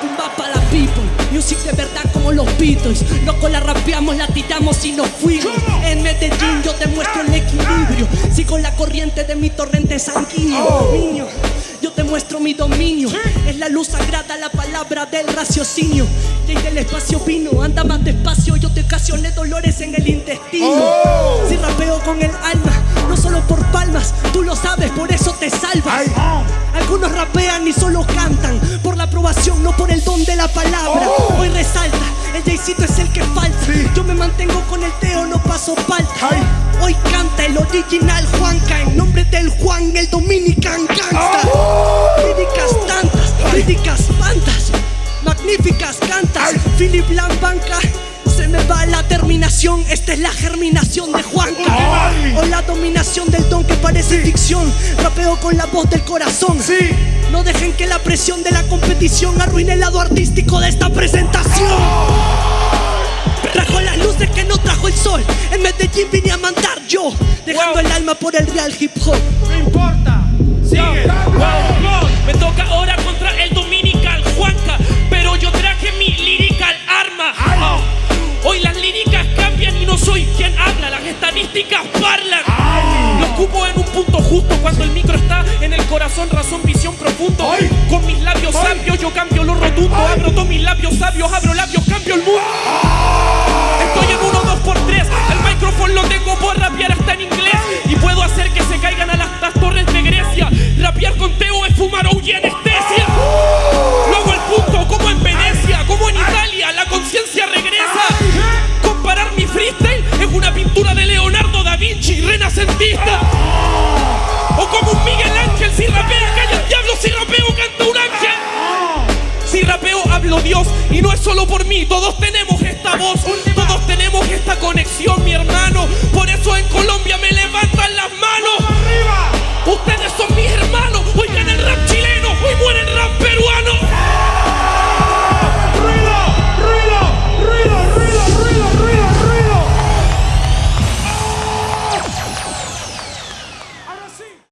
Tumba para la people, music de verdad como los Beatles. Locos la rapeamos, la tiramos y nos fuimos. En Medellín yo te muestro el equilibrio. Sigo la corriente de mi torrente sanguíneo. Yo te muestro mi dominio. Es la luz sagrada, la palabra del raciocinio. Y del espacio vino, anda más despacio. Yo te ocasioné dolores en el intestino. Si rapeo con el alma, no solo por palmas, tú lo sabes, por eso te salvas. Algunos rapean y solo cantan aprobación, no por el don de la palabra. Hoy resalta, el Jaycito es el que falta. Yo me mantengo con el Teo, no paso falta. Hoy canta el original Juanca en nombre del Juan, el Dominican Gangsta. Líricas tantas, críticas pantas, magníficas cantas. Philip Lambanca. Se me va la terminación, esta es la germinación de Juanca. O la dominación del don que parece ficción. Rapeo con la voz del corazón. Que la presión de la competición arruine el lado artístico de esta presentación. Trajo las luces que no trajo el sol. En Medellín vine a mandar yo, dejando el alma por el real hip hop. No importa. Sigue. Corazón, razón, visión profundo. Con mis labios sabios yo cambio lo rotundo, abro todos mis labios Dios. Y no es solo por mí, todos tenemos esta voz, todos tenemos esta conexión.